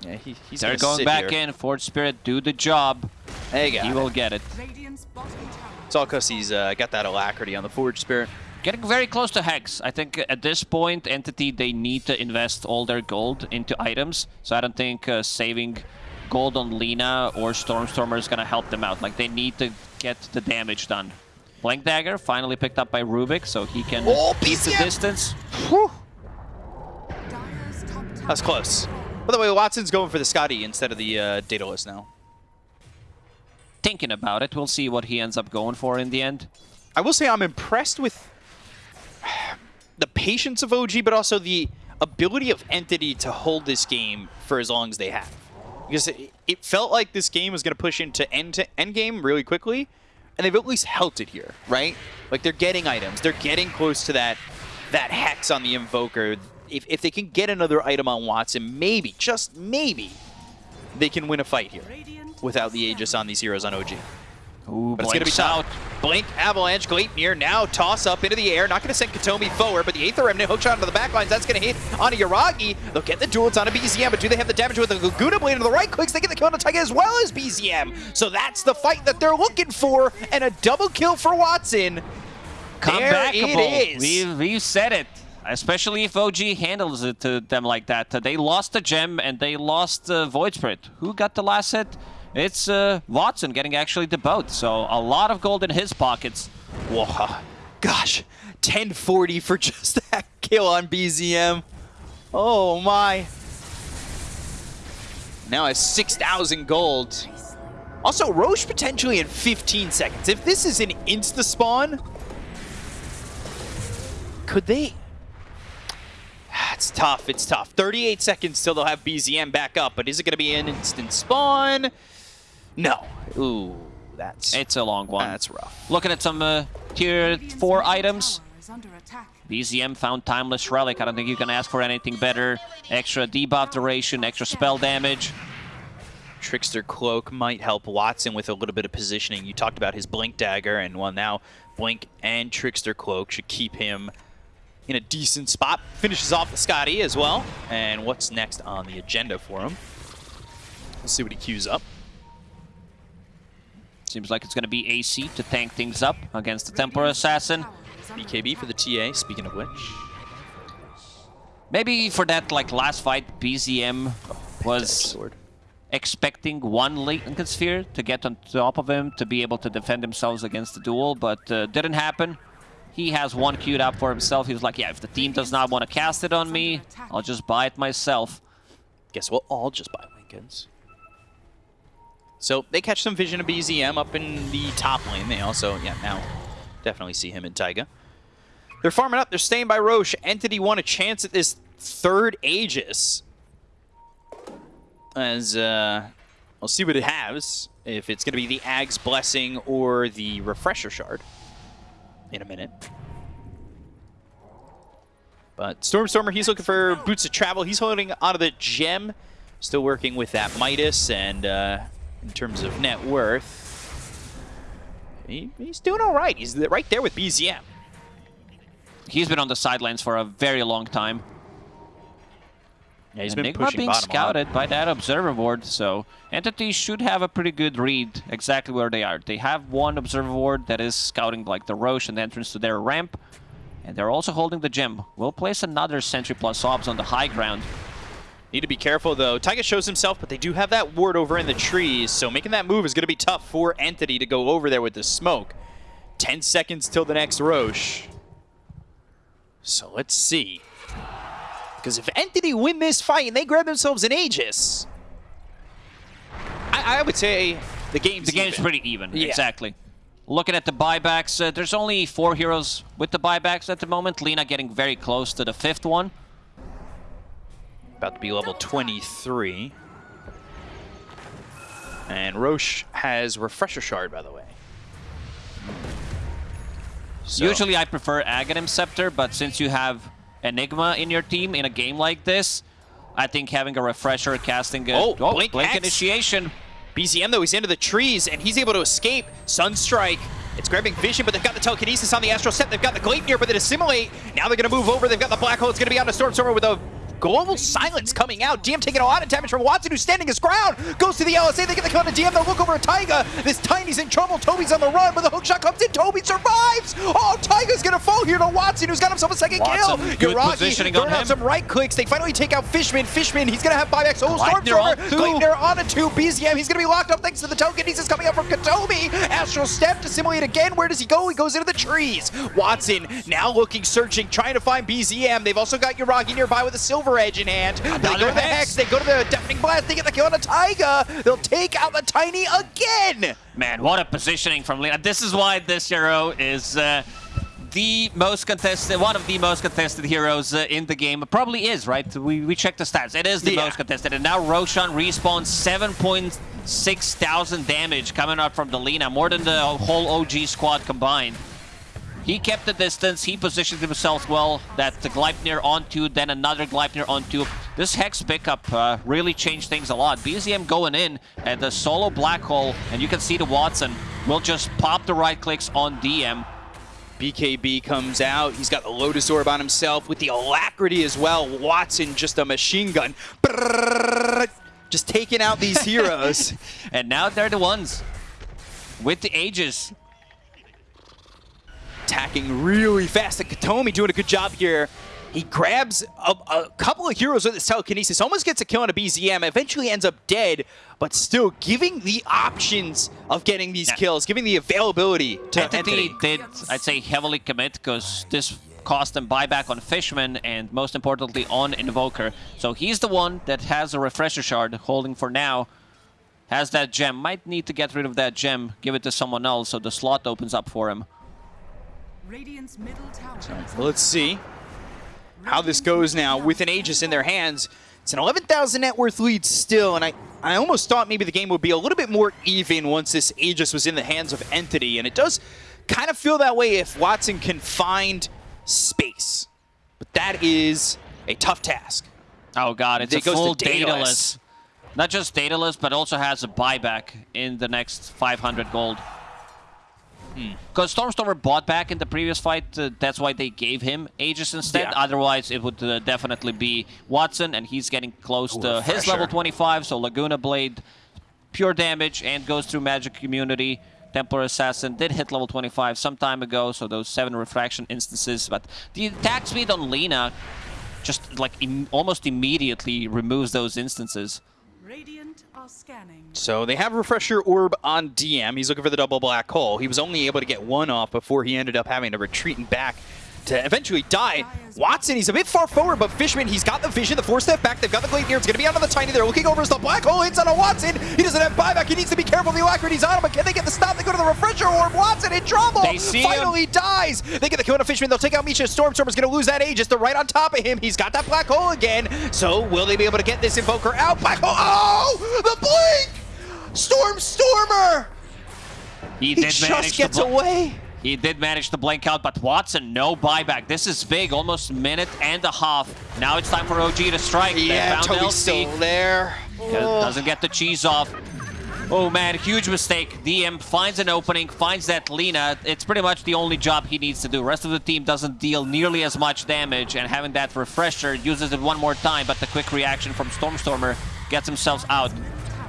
Speaker 2: Yeah, he, he's
Speaker 1: They're going back
Speaker 2: here.
Speaker 1: in. Forge Spirit, do the job.
Speaker 2: There you go.
Speaker 1: He
Speaker 2: it.
Speaker 1: will get it.
Speaker 2: It's all because he's uh, got that alacrity on the Forge Spirit.
Speaker 1: Getting very close to Hex. I think at this point, Entity, they need to invest all their gold into items. So I don't think uh, saving gold on Lina or Stormstormer is going to help them out. Like, they need to get the damage done. Blink Dagger finally picked up by Rubik, so he can
Speaker 2: oh,
Speaker 1: piece the distance.
Speaker 2: Whew. That's close. By the way, Watson's going for the Skadi instead of the uh, Daedalus now.
Speaker 1: Thinking about it. We'll see what he ends up going for in the end.
Speaker 2: I will say I'm impressed with [sighs] the patience of OG, but also the ability of Entity to hold this game for as long as they have. Because it, it felt like this game was going to push into end, to end game really quickly, and they've at least held it here, right? Like, they're getting items. They're getting close to that that Hex on the Invoker. If, if they can get another item on Watson, maybe, just maybe, they can win a fight here without the Aegis on these heroes on OG.
Speaker 1: Ooh,
Speaker 2: but it's going to be tough. Blink, Avalanche, Gleipnir now toss up into the air. Not going to send Kataomi forward, but the Aether Remnant hookshot into the backlines. That's going to hit onto Yuragi. They'll get the duels onto BZM, but do they have the damage with the Laguna Blade into the right clicks? They get the kill on Taiga as well as BZM. So that's the fight that they're looking for, and a double kill for Watson.
Speaker 1: Comebackable. We've, we've said it. Especially if OG handles it to them like that. They lost the gem and they lost uh, Void Spirit. Who got the last hit? It's uh, Watson getting actually the boat, so a lot of gold in his pockets.
Speaker 2: Whoa, gosh, 1040 for [laughs] just that kill on BZM. Oh my. Now has 6,000 gold. Also, Rosh potentially in 15 seconds. If this is an insta-spawn, could they... It's tough, it's tough. 38 seconds till they'll have BZM back up, but is it going to be an instant spawn? No. Ooh, that's...
Speaker 1: It's a long one.
Speaker 2: That's rough.
Speaker 1: Looking at some uh, tier 4 items. BZM found Timeless Relic. I don't think you can ask for anything better. Extra debuff duration, extra spell damage.
Speaker 2: Trickster Cloak might help Watson with a little bit of positioning. You talked about his Blink Dagger, and well, now Blink and Trickster Cloak should keep him in a decent spot. Finishes off the Skadi as well. And what's next on the agenda for him? Let's see what he queues up.
Speaker 1: Seems like it's going to be AC to tank things up against the Templar Assassin.
Speaker 2: BKB for the TA, speaking of which.
Speaker 1: Maybe for that like last fight, BZM was expecting one Linken Sphere to get on top of him to be able to defend themselves against the duel, but uh, didn't happen. He has one queued up for himself. He was like, yeah, if the team does not want to cast it on me, I'll just buy it myself.
Speaker 2: Guess we'll all just buy Linkens. So they catch some vision of BZM up in the top lane. They also, yeah, now definitely see him in Taiga. They're farming up. They're staying by Rosh. Entity won a chance at this third Aegis. As, uh, we'll see what it has. If it's going to be the Ag's Blessing or the Refresher Shard in a minute. But Stormstormer, he's looking for boots of travel. He's holding onto the gem. Still working with that Midas, and uh, in terms of net worth, he, he's doing all right. He's right there with BZM.
Speaker 1: He's been on the sidelines for a very long time.
Speaker 2: Yeah, he's been pushing
Speaker 1: being
Speaker 2: bottom a lot.
Speaker 1: scouted by that observer ward, so Entity should have a pretty good read exactly where they are. They have one observer ward that is scouting like the Rosh and the entrance to their ramp, and they're also holding the gem. We'll place another Sentry plus Obs on the high ground.
Speaker 2: Need to be careful though. Taiga shows himself, but they do have that ward over in the trees, so making that move is going to be tough for Entity to go over there with the smoke. 10 seconds till the next Rosh. So let's see. Because if Entity win this fight and they grab themselves an Aegis, I, I would say the game's
Speaker 1: The game's
Speaker 2: even.
Speaker 1: pretty even,
Speaker 2: Yeah.
Speaker 1: exactly. Looking at the buybacks, uh, there's only four heroes with the buybacks at the moment. Lina getting very close to the fifth one.
Speaker 2: About to be level 23. And Rosh has Refresher Shard, by the way. So-
Speaker 1: Usually I prefer Aghanim Scepter, but since you have Enigma in your team in a game like this, I think having a Refresher casting a
Speaker 2: Oh, oh
Speaker 1: Blink
Speaker 2: Blink
Speaker 1: Initiation.
Speaker 2: BZM, though, he's into the trees, and he's able to escape. Sunstrike. It's grabbing vision, but they've got the telekinesis on the Astral Step. They've got the Gleipnir, but they assimilate. Now they're going to move over. They've got the Black Hole. It's going to be on the Stormstormer with a global silence coming out. DM taking a lot of damage from Watson, who's standing his ground. Goes to the LSA. They get the kill on the DM. They'll look over at Taiga. This Tiny's in trouble. Toby's on the run, but the hook shot comes in. Toby survives. Oh, Taiga's going to fall here to Watson, who's got himself a second
Speaker 1: Watson,
Speaker 2: kill.
Speaker 1: good positioning on
Speaker 2: out some right clicks. They finally take out Fishman. Fishman, he's going to have buybacks. Oh, Stormstormer.
Speaker 1: two.
Speaker 2: On a two. BZM, he's going to be locked up thanks to the token. He's just coming up from Kataomi. Astral Step to simulate again. Where does he go? He goes into the trees. Watson now looking, searching, trying to find BZM. They've also got Yuragi nearby with a Silver Edge in hand. They go to the
Speaker 1: Hex.
Speaker 2: They go to the Deafening Blast. They get the kill on the Taiga. They'll take out the Tiny again.
Speaker 1: Man, what a positioning from Lina. This is why this hero is uh, the most contested, one of the most contested heroes uh, in the game. Probably is, right? We, we checked the stats. It is the
Speaker 2: Yeah.
Speaker 1: most contested. And now Roshan respawns 7.6 thousand damage coming out from the Lena, more than the whole OG squad combined. He kept the distance, he positioned himself well, that the Gleipnir onto, then another Gleipnir onto. This Hex pickup uh, really changed things a lot. BZM going in at the solo Black Hole, and you can see the Watson will just pop the right clicks on DM.
Speaker 2: BKB comes out. He's got the Lotus Orb on himself with the Alacrity as well. Watson just a machine gun. Just taking out these [laughs] heroes.
Speaker 1: And now they're the ones with the Aegis.
Speaker 2: Attacking really fast. And Kataomi doing a good job here. He grabs a, a couple of heroes with his telekinesis, almost gets a kill on a BZM, eventually ends up dead, but still giving the options of getting these
Speaker 1: Yeah.
Speaker 2: kills, giving the availability to
Speaker 1: Entity
Speaker 2: Entity.
Speaker 1: did, I'd say, heavily commit because this cost them buyback on Fishman and most importantly on Invoker. So he's the one that has a Refresher Shard holding for now. Has that gem. Might need to get rid of that gem, give it to someone else so the slot opens up for him.
Speaker 3: Radiant's middle tower. is
Speaker 2: Let's see how this goes now with an Aegis in their hands. It's an 11,000 net worth lead still, and I, I almost thought maybe the game would be a little bit more even once this Aegis was in the hands of Entity, and it does kind of feel that way if Watson can find space. But that is a tough task.
Speaker 1: Oh god, it's
Speaker 2: It
Speaker 1: a
Speaker 2: goes
Speaker 1: full
Speaker 2: Daedalus.
Speaker 1: Daedalus. Not just Daedalus, but also has a buyback in the next 500 gold. Because Stormstormer bought back in the previous fight, uh, that's why they gave him Aegis instead.
Speaker 2: Yeah.
Speaker 1: Otherwise, it would uh, definitely be Watson, and he's getting close to his level 25, so Laguna Blade, pure damage, and goes through Magic Immunity. Templar Assassin did hit level 25 some time ago, so those 7 refraction instances. But the attack speed on Lina just like im almost immediately removes those instances.
Speaker 3: Radiant are scanning.
Speaker 2: So they have Refresher Orb on DM. He's looking for the double black hole. He was only able to get one off before he ended up having to retreat and back to eventually die. Watson, he's a bit far forward, but Fishman, he's got the vision, the four step back. They've got the Glade here. It's going to be out on the Tiny. They're looking over as the black hole hits on a Watson. He doesn't have buyback. He needs to be careful. The Alacrity's on him, but can they get the stop? They go to the Refresher Orb. Watson in trouble.
Speaker 1: They see him.
Speaker 2: Finally dies. They get the kill on a Fishman. They'll take out Misha. Stormstormer's going to lose that Aegis. They're right on top of him. He's got that black hole again. So will they be able to get this Invoker out? Black hole. Oh, the blink! Stormstormer!
Speaker 1: He,
Speaker 2: He just gets away.
Speaker 1: He did manage to blink out, but Watson, no buyback. This is big, almost minute and a half. Now it's time for OG to strike.
Speaker 2: Yeah, Toby's still there. Oh.
Speaker 1: Doesn't get the cheese off. Oh man, huge mistake. DM finds an opening, finds that Lina. It's pretty much the only job he needs to do. Rest of the team doesn't deal nearly as much damage, and having that refresher uses it one more time, but the quick reaction from Stormstormer gets himself out.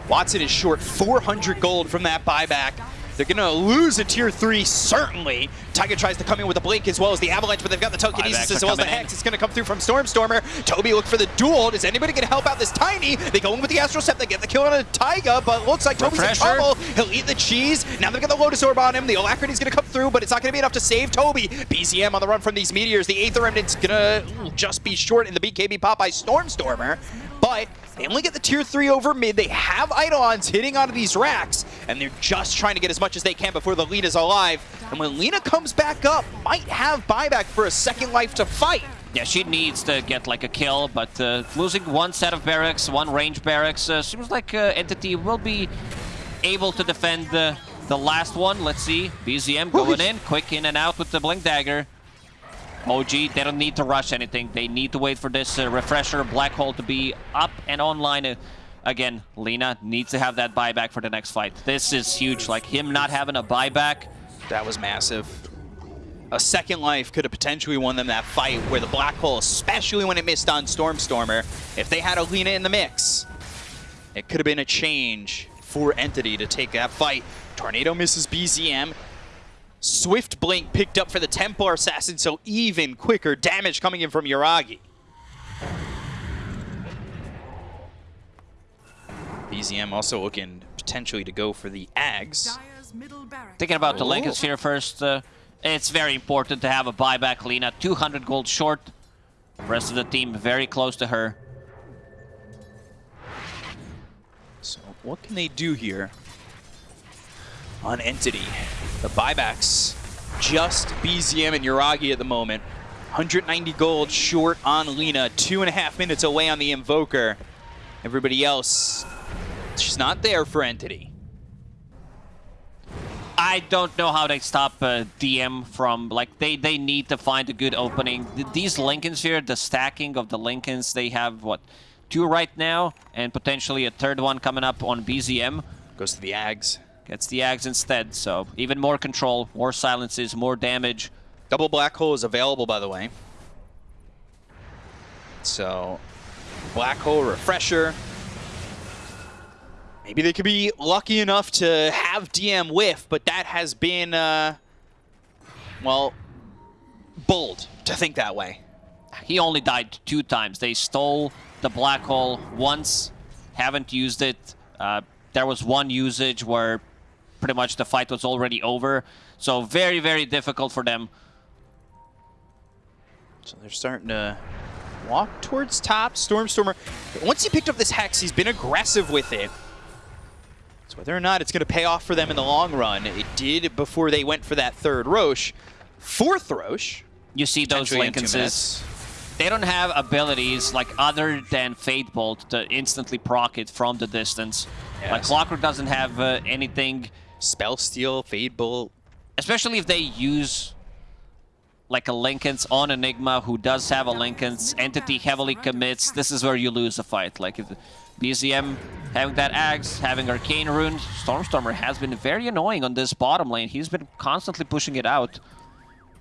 Speaker 2: Watson is short 400 gold from that buyback. They're going to lose a tier 3, certainly. Taiga tries to come in with a blink as well as the Avalanche, but they've got the telekinesis as well as the
Speaker 1: coming in.
Speaker 2: Hex. It's going to come through from Stormstormer. Toby look for the duel. Does anybody going to help out this Tiny? They go in with the Astral Step. They get the kill on a Taiga, but looks like Toby's in trouble. He'll eat the cheese. Now they've got the Lotus Orb on him. The Alacrity's going to come through, but it's not going to be enough to save Toby. BZM on the run from these meteors. The Aether Remnant's going to just be short in the BKB pop by Stormstormer, but they only get the tier 3 over mid. They have Eidolons hitting onto these racks, and they're just trying to get as much as they can before the lead is alive. And when Lina comes back up, might have buyback for a second life to fight.
Speaker 1: Yeah, she needs to get like a kill, but uh, losing one set of barracks, one range barracks, uh, seems like uh, Entity will be able to defend uh, the last one. Let's see. BZM going in, quick in and out with the Blink Dagger. OG, they don't need to rush anything. They need to wait for this uh, refresher black hole to be up and online. Uh, again, Lina needs to have that buyback for the next fight. This is huge. Like him not having a buyback.
Speaker 2: That was massive. A second life could have potentially won them that fight where the black hole, especially when it missed on Stormstormer, if they had Alina in the mix, it could have been a change for Entity to take that fight. Tornado misses BZM. Swift Blink picked up for the Templar Assassin, so even quicker damage coming in from Yuragi. BZM also looking potentially to go for the Ags.
Speaker 3: Dire's middle barracks.
Speaker 1: Thinking about the
Speaker 2: Oh.
Speaker 1: Linken Sphere first, uh, it's very important to have a buyback Lina. 200 gold short. Rest of the team very close to her.
Speaker 2: So what can they do here on Entity? The buybacks, just BZM and Yuragi at the moment. 190 gold short on Lina, two and a half minutes away on the Invoker. Everybody else, she's not there for Entity.
Speaker 1: I don't know how they stop uh, DM from, like, they, they need to find a good opening. Th- These Linkens here, the stacking of the Linkens, they have, what, two right now, and potentially a third one coming up on BZM.
Speaker 2: Goes to the Ags.
Speaker 1: Gets the Ags instead, so even more control, more silences, more damage.
Speaker 2: Double Black Hole is available, by the way. So, Black Hole Refresher. Maybe they could be lucky enough to have DM whiff, but that has been, uh, well, bold to think that way.
Speaker 1: He only died two times. They stole the black hole once, haven't used it. Uh, there was one usage where pretty much the fight was already over. So very, very difficult for them.
Speaker 2: So they're starting to walk towards top. Stormstormer, once he picked up this Hex, he's been aggressive with it. So whether or not it's going to pay off for them in the long run, it did before they went for that third Rosh. Fourth Rosh,
Speaker 1: You see those
Speaker 2: Linkens,
Speaker 1: they don't have abilities like other than Fate Bolt to instantly proc it from the distance. Like
Speaker 2: Yes.
Speaker 1: Clockwork doesn't have uh, anything
Speaker 2: Spell Steal, Fade Bolt.
Speaker 1: especially if they use like a Linken's on Enigma who does have a Linken's entity heavily commits, this is where you lose a fight. Like if BZM having that axe, having Arcane Rune, Stormstormer has been very annoying on this bottom lane. He's been constantly pushing it out.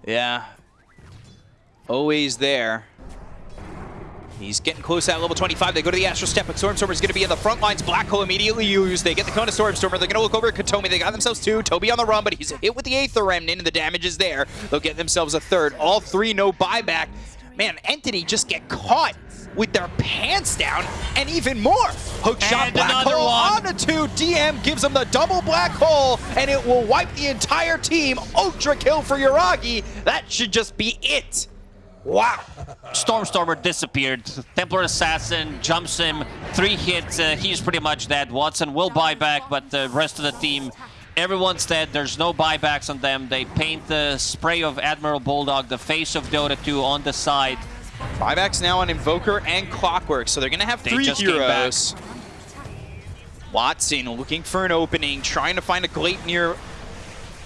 Speaker 2: Yeah. Always there. He's getting close at level 25. They go to the Astral Step, but Stormstormer's going to be in the front lines. Black Hole immediately used. They get the Kona Stormstormer. They're going to look over at Kataomi. They got themselves two. Toby on the run, but he's hit with the Aether Remnant, and the damage is there. They'll get themselves a third. All three, no buyback. Man, Entity just get caught with their pants down, and even more. Hook shot
Speaker 1: And
Speaker 2: Black Hole
Speaker 1: one.
Speaker 2: on a two. DM gives them the double Black Hole, and it will wipe the entire team. Ultra kill for Yuragi. That should just be it. Wow.
Speaker 1: Stormstormer disappeared. Templar Assassin jumps him. Three hits. Uh, he's pretty much dead. Watson will buy back, but the rest of the team, everyone's dead. There's no buybacks on them. They paint the spray of Admiral Bulldog, the face of Dota 2 on the side.
Speaker 2: Buybacks now on Invoker and Clockwork, so they're going to have
Speaker 1: They
Speaker 2: three
Speaker 1: just came back.
Speaker 2: heroes. Watson looking for an opening, trying to find a Gleipnir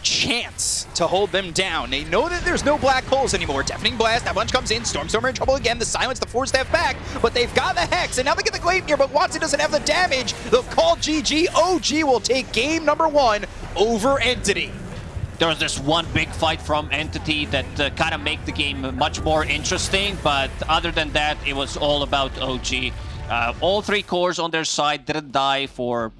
Speaker 2: chance to hold them down. They know that there's no black holes anymore. Deafening Blast, that bunch comes in. Stormstormer in trouble again. The Silence, the Force Staff back, but they've got the Hex, and now they get the Gleipnir, but Watson doesn't have the damage. They'll call GG. OG will take game number one over Entity.
Speaker 1: There was this one big fight from Entity that uh, kind of make the game much more interesting, but other than that, it was all about OG. Uh, all three cores on their side didn't die for